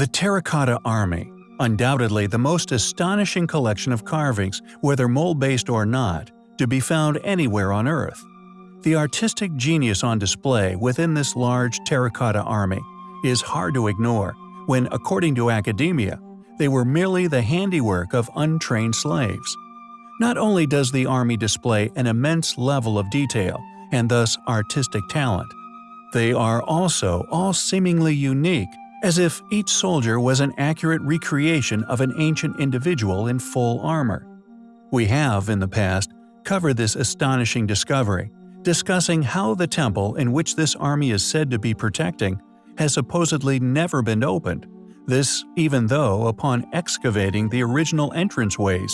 The Terracotta Army, undoubtedly the most astonishing collection of carvings, whether mold-based or not, to be found anywhere on Earth. The artistic genius on display within this large terracotta army is hard to ignore when, according to academia, they were merely the handiwork of untrained slaves. Not only does the army display an immense level of detail and thus artistic talent, they are also all seemingly unique as if each soldier was an accurate recreation of an ancient individual in full armor. We have, in the past, covered this astonishing discovery, discussing how the temple in which this army is said to be protecting has supposedly never been opened, this even though, upon excavating the original entranceways,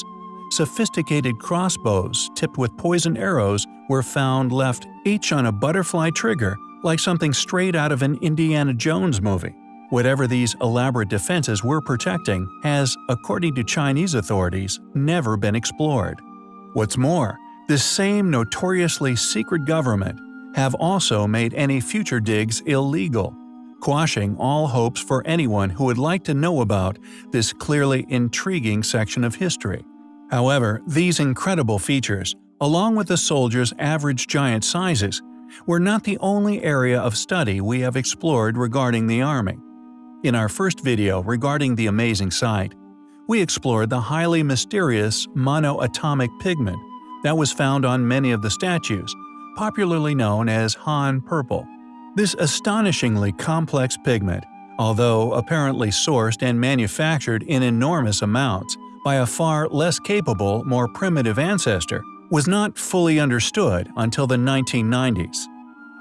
sophisticated crossbows tipped with poisoned arrows were found left each on a butterfly trigger like something straight out of an Indiana Jones movie. Whatever these elaborate defenses were protecting has, according to Chinese authorities, never been explored. What's more, this same notoriously secret government have also made any future digs illegal, quashing all hopes for anyone who would like to know about this clearly intriguing section of history. However, these incredible features, along with the soldiers' average giant sizes, were not the only area of study we have explored regarding the Army. In our first video regarding the amazing sight, we explored the highly mysterious monoatomic pigment that was found on many of the statues, popularly known as Han purple. This astonishingly complex pigment, although apparently sourced and manufactured in enormous amounts by a far less capable, more primitive ancestor, was not fully understood until the 1990s.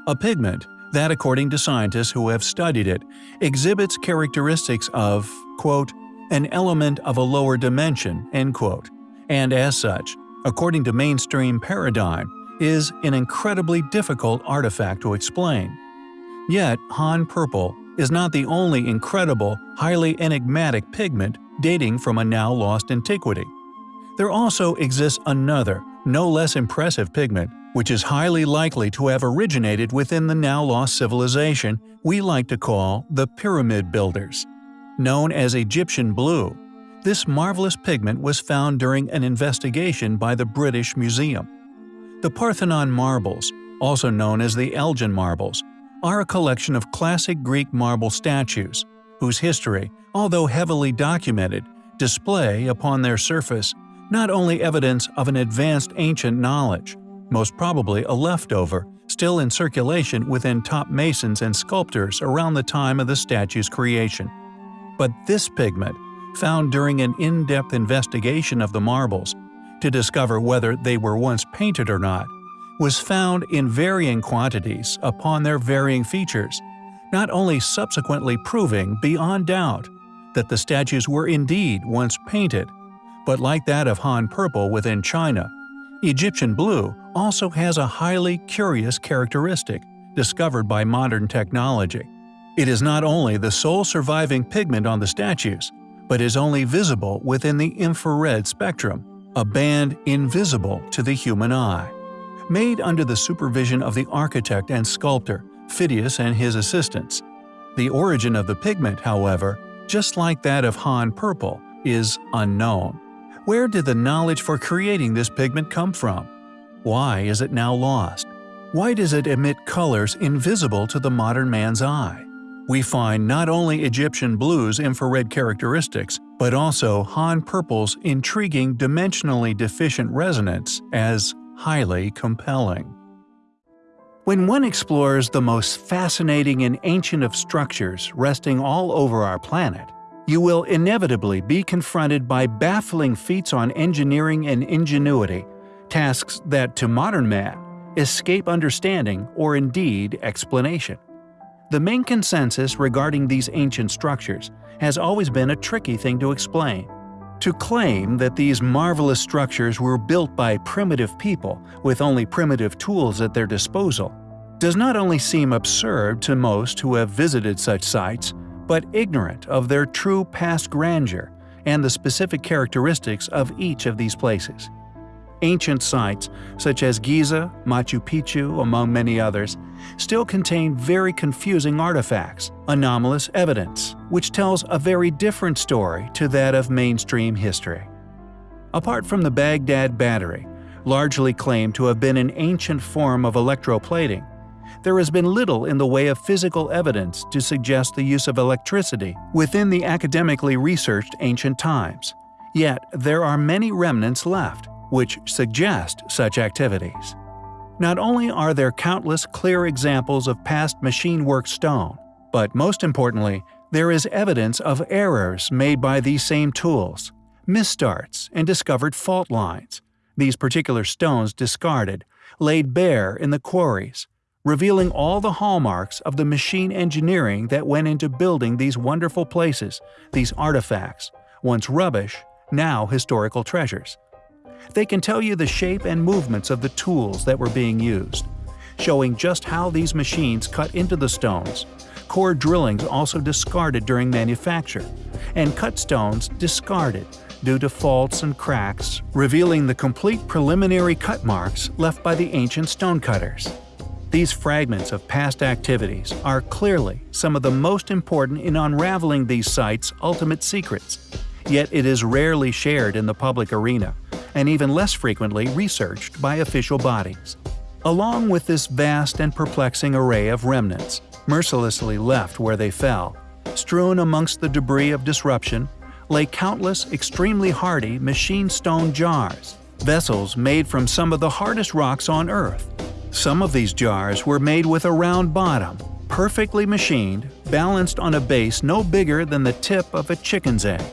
A pigment that, according to scientists who have studied it, exhibits characteristics of, quote, an element of a lower dimension, end quote, and as such, according to mainstream paradigm, is an incredibly difficult artifact to explain. Yet, Han purple is not the only incredible, highly enigmatic pigment dating from a now lost antiquity. There also exists another, no less impressive pigment which is highly likely to have originated within the now lost civilization we like to call the Pyramid Builders. Known as Egyptian blue, this marvelous pigment was found during an investigation by the British Museum. The Parthenon marbles, also known as the Elgin marbles, are a collection of classic Greek marble statues, whose history, although heavily documented, display upon their surface not only evidence of an advanced ancient knowledge, most probably a leftover, still in circulation within top masons and sculptors around the time of the statue's creation. But this pigment, found during an in-depth investigation of the marbles, to discover whether they were once painted or not, was found in varying quantities upon their varying features, not only subsequently proving beyond doubt that the statues were indeed once painted, but like that of Han Purple within China, Egyptian blue also has a highly curious characteristic discovered by modern technology. It is not only the sole surviving pigment on the statues, but is only visible within the infrared spectrum, a band invisible to the human eye. Made under the supervision of the architect and sculptor, Phidias and his assistants. The origin of the pigment, however, just like that of Han purple, is unknown. Where did the knowledge for creating this pigment come from? Why is it now lost? Why does it emit colors invisible to the modern man's eye? We find not only Egyptian blue's infrared characteristics, but also Han Purple's intriguing dimensionally deficient resonance as highly compelling. When one explores the most fascinating and ancient of structures resting all over our planet, you will inevitably be confronted by baffling feats on engineering and ingenuity, tasks that, to modern man, escape understanding or indeed explanation. The main consensus regarding these ancient structures has always been a tricky thing to explain. To claim that these marvelous structures were built by primitive people with only primitive tools at their disposal does not only seem absurd to most who have visited such sites, but ignorant of their true past grandeur and the specific characteristics of each of these places. Ancient sites, such as Giza, Machu Picchu, among many others, still contain very confusing artifacts, anomalous evidence, which tells a very different story to that of mainstream history. Apart from the Baghdad Battery, largely claimed to have been an ancient form of electroplating, there has been little in the way of physical evidence to suggest the use of electricity within the academically researched ancient times. Yet there are many remnants left, which suggest such activities. Not only are there countless clear examples of past machine work stone, but most importantly, there is evidence of errors made by these same tools, misstarts, and discovered fault lines. These particular stones discarded, laid bare in the quarries, revealing all the hallmarks of the machine engineering that went into building these wonderful places, these artifacts, once rubbish, now historical treasures. They can tell you the shape and movements of the tools that were being used, showing just how these machines cut into the stones, core drillings also discarded during manufacture, and cut stones discarded due to faults and cracks, revealing the complete preliminary cut marks left by the ancient stonecutters. These fragments of past activities are clearly some of the most important in unraveling these sites' ultimate secrets, yet it is rarely shared in the public arena and even less frequently researched by official bodies. Along with this vast and perplexing array of remnants, mercilessly left where they fell, strewn amongst the debris of disruption, lay countless extremely hardy machine stone jars, vessels made from some of the hardest rocks on Earth. Some of these jars were made with a round bottom, perfectly machined, balanced on a base no bigger than the tip of a chicken's egg.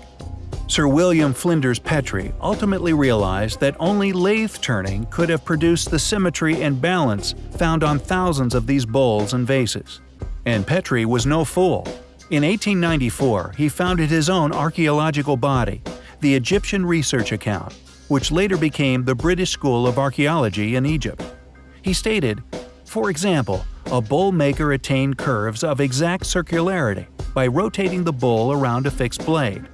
Sir William Flinders Petrie ultimately realized that only lathe turning could have produced the symmetry and balance found on thousands of these bowls and vases. And Petrie was no fool. In 1894, he founded his own archaeological body, the Egyptian Research Account, which later became the British School of Archaeology in Egypt. He stated, For example, a bowl maker attained curves of exact circularity by rotating the bowl around a fixed blade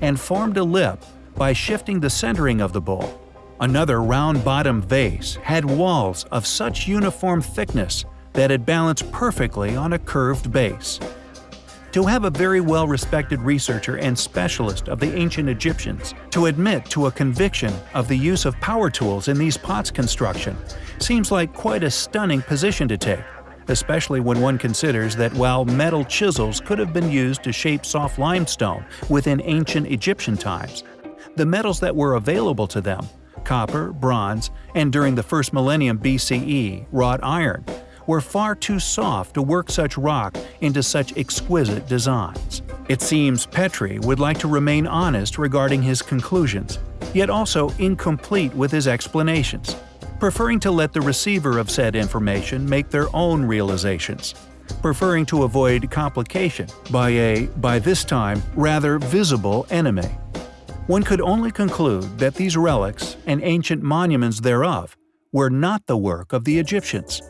and formed a lip by shifting the centering of the bowl. Another round-bottomed vase had walls of such uniform thickness that it balanced perfectly on a curved base. To have a very well-respected researcher and specialist of the ancient Egyptians to admit to a conviction of the use of power tools in these pots construction seems like quite a stunning position to take especially when one considers that while metal chisels could have been used to shape soft limestone within ancient Egyptian times, the metals that were available to them copper, bronze, and during the first millennium BCE, wrought iron, were far too soft to work such rock into such exquisite designs. It seems Petrie would like to remain honest regarding his conclusions, yet also incomplete with his explanations preferring to let the receiver of said information make their own realizations, preferring to avoid complication by a, by this time, rather visible enemy. One could only conclude that these relics and ancient monuments thereof were not the work of the Egyptians,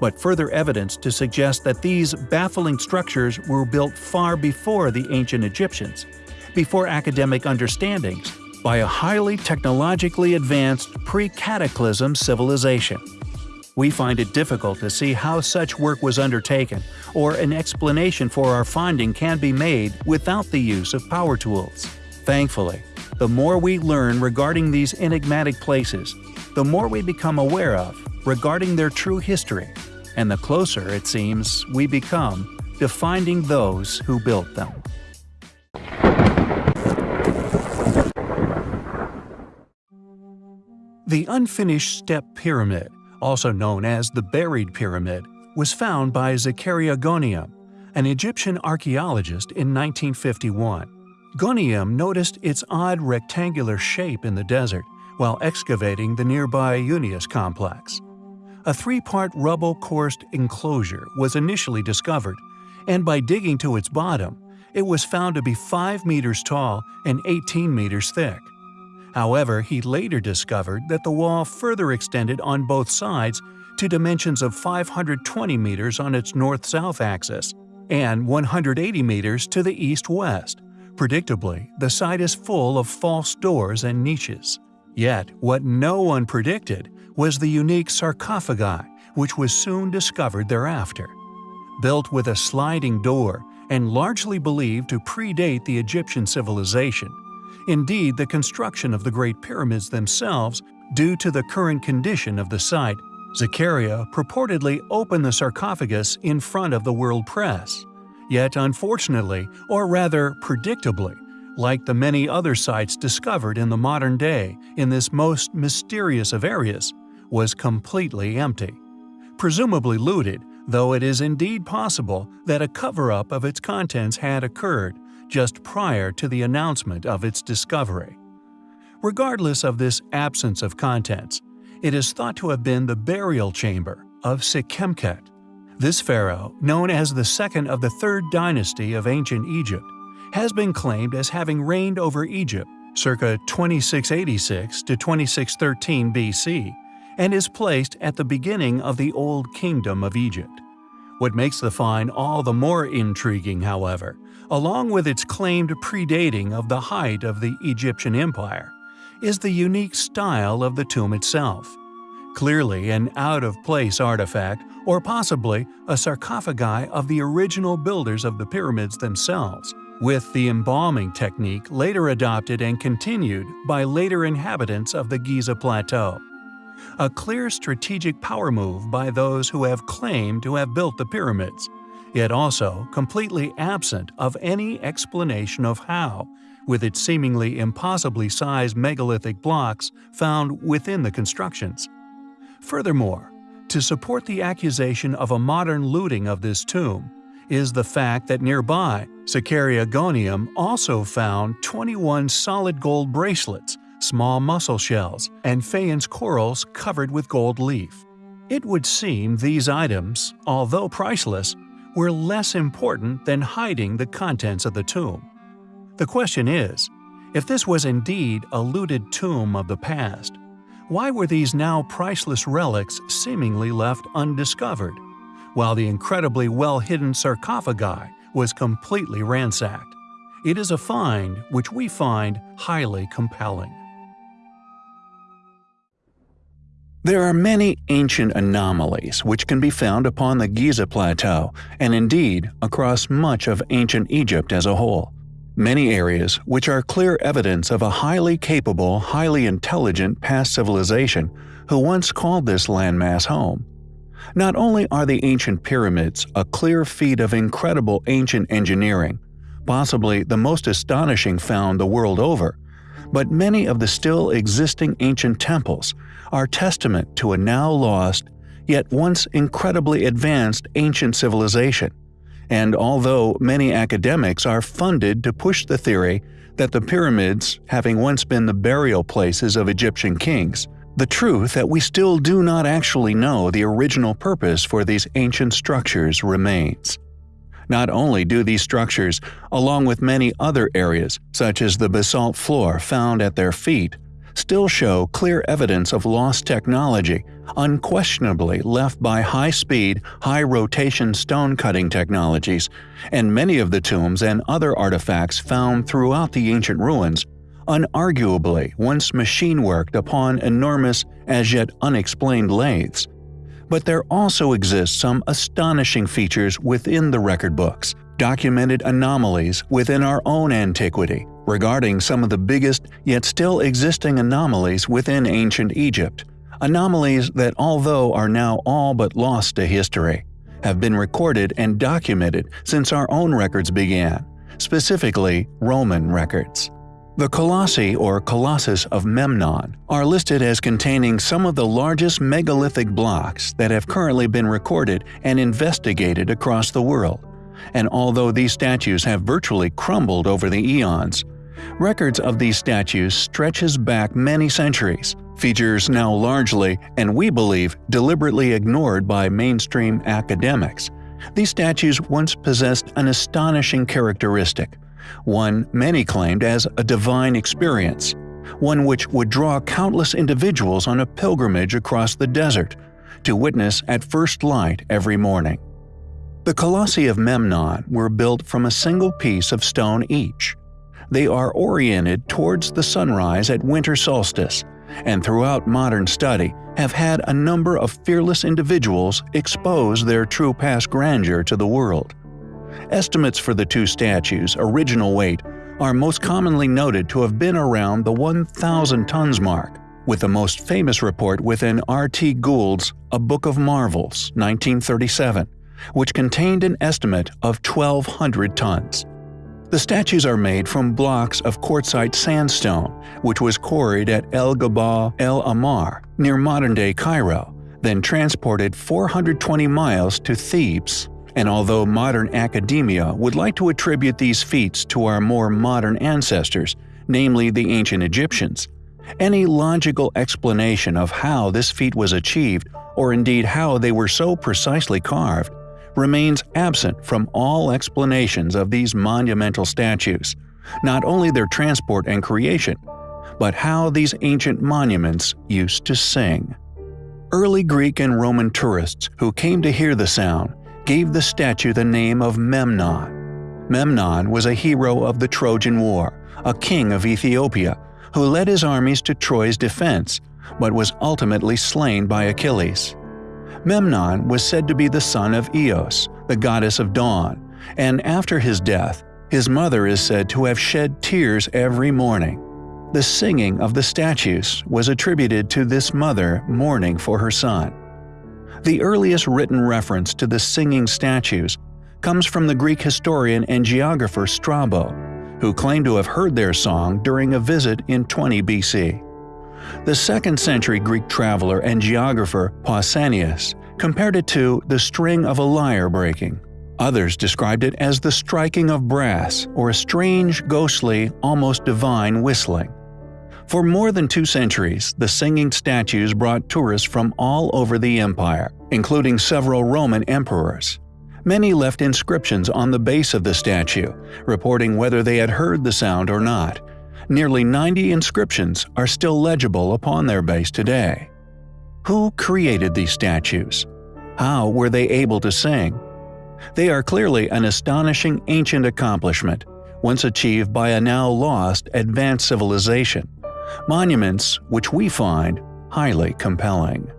but further evidence to suggest that these baffling structures were built far before the ancient Egyptians, before academic understandings by a highly technologically advanced pre-cataclysm civilization. We find it difficult to see how such work was undertaken, or an explanation for our finding can be made without the use of power tools. Thankfully, the more we learn regarding these enigmatic places, the more we become aware of regarding their true history, and the closer, it seems, we become to finding those who built them. The unfinished step pyramid, also known as the Buried Pyramid, was found by Zakaria Goneim, an Egyptian archaeologist in 1951. Goneim noticed its odd rectangular shape in the desert while excavating the nearby Unas complex. A three-part rubble-coursed enclosure was initially discovered, and by digging to its bottom, it was found to be 5 meters tall and 18 meters thick. However, he later discovered that the wall further extended on both sides to dimensions of 520 meters on its north-south axis and 180 meters to the east-west. Predictably, the site is full of false doors and niches. Yet, what no one predicted was the unique sarcophagi, which was soon discovered thereafter. Built with a sliding door and largely believed to predate the Egyptian civilization, indeed the construction of the Great Pyramids themselves due to the current condition of the site, Zakaria purportedly opened the sarcophagus in front of the world press. Yet unfortunately, or rather predictably, like the many other sites discovered in the modern day in this most mysterious of areas, was completely empty. Presumably looted, though it is indeed possible that a cover-up of its contents had occurred just prior to the announcement of its discovery. Regardless of this absence of contents, it is thought to have been the burial chamber of Sekhemkhet. This pharaoh, known as the second of the third dynasty of ancient Egypt, has been claimed as having reigned over Egypt circa 2686 to 2613 BC and is placed at the beginning of the Old Kingdom of Egypt. What makes the find all the more intriguing, however, along with its claimed predating of the height of the Egyptian Empire, is the unique style of the tomb itself. Clearly an out-of-place artifact or possibly a sarcophagi of the original builders of the pyramids themselves, with the embalming technique later adopted and continued by later inhabitants of the Giza Plateau a clear strategic power move by those who have claimed to have built the pyramids, yet also completely absent of any explanation of how, with its seemingly impossibly sized megalithic blocks found within the constructions. Furthermore, to support the accusation of a modern looting of this tomb, is the fact that nearby, Zakaria Goneim also found 21 solid gold bracelets small mussel shells, and faience corals covered with gold leaf. It would seem these items, although priceless, were less important than hiding the contents of the tomb. The question is, if this was indeed a looted tomb of the past, why were these now priceless relics seemingly left undiscovered, while the incredibly well-hidden sarcophagi was completely ransacked? It is a find which we find highly compelling. There are many ancient anomalies which can be found upon the Giza Plateau and indeed across much of ancient Egypt as a whole. Many areas which are clear evidence of a highly capable, highly intelligent past civilization who once called this landmass home. Not only are the ancient pyramids a clear feat of incredible ancient engineering, possibly the most astonishing found the world over, but many of the still existing ancient temples are testament to a now lost, yet once incredibly advanced ancient civilization. And although many academics are funded to push the theory that the pyramids, having once been the burial places of Egyptian kings, the truth that we still do not actually know the original purpose for these ancient structures remains. Not only do these structures, along with many other areas, such as the basalt floor found at their feet, still show clear evidence of lost technology, unquestionably left by high-speed, high-rotation stone-cutting technologies, and many of the tombs and other artifacts found throughout the ancient ruins unarguably once machine-worked upon enormous, as yet unexplained lathes. But there also exist some astonishing features within the record books, documented anomalies within our own antiquity regarding some of the biggest yet still existing anomalies within ancient Egypt, anomalies that although are now all but lost to history, have been recorded and documented since our own records began, specifically Roman records. The Colossi or Colossus of Memnon are listed as containing some of the largest megalithic blocks that have currently been recorded and investigated across the world, and although these statues have virtually crumbled over the eons, records of these statues stretches back many centuries, features now largely, and we believe, deliberately ignored by mainstream academics. These statues once possessed an astonishing characteristic – one many claimed as a divine experience, one which would draw countless individuals on a pilgrimage across the desert to witness at first light every morning. The Colossi of Memnon were built from a single piece of stone each. They are oriented towards the sunrise at winter solstice and throughout modern study have had a number of fearless individuals expose their true past grandeur to the world. Estimates for the two statues' original weight are most commonly noted to have been around the 1,000 tons mark, with the most famous report within R.T. Gould's A Book of Marvels 1937, which contained an estimate of 1,200 tons. The statues are made from blocks of quartzite sandstone, which was quarried at El Gabal El Ahmar, near modern-day Cairo, then transported 420 miles to Thebes. And although modern academia would like to attribute these feats to our more modern ancestors, namely the ancient Egyptians, any logical explanation of how this feat was achieved, or indeed how they were so precisely carved, remains absent from all explanations of these monumental statues, not only their transport and creation, but how these ancient monuments used to sing. Early Greek and Roman tourists who came to hear the sound gave the statue the name of Memnon. Memnon was a hero of the Trojan War, a king of Ethiopia, who led his armies to Troy's defense, but was ultimately slain by Achilles. Memnon was said to be the son of Eos, the goddess of dawn, and after his death, his mother is said to have shed tears every morning. The singing of the statues was attributed to this mother mourning for her son. The earliest written reference to the singing statues comes from the Greek historian and geographer Strabo, who claimed to have heard their song during a visit in 20 BC. The 2nd century Greek traveler and geographer Pausanias compared it to the string of a lyre breaking. Others described it as the striking of brass or a strange, ghostly, almost divine whistling. For more than two centuries, the singing statues brought tourists from all over the empire, including several Roman emperors. Many left inscriptions on the base of the statue, reporting whether they had heard the sound or not, Nearly 90 inscriptions are still legible upon their base today. Who created these statues? How were they able to sing? They are clearly an astonishing ancient accomplishment, once achieved by a now lost advanced civilization, monuments which we find highly compelling.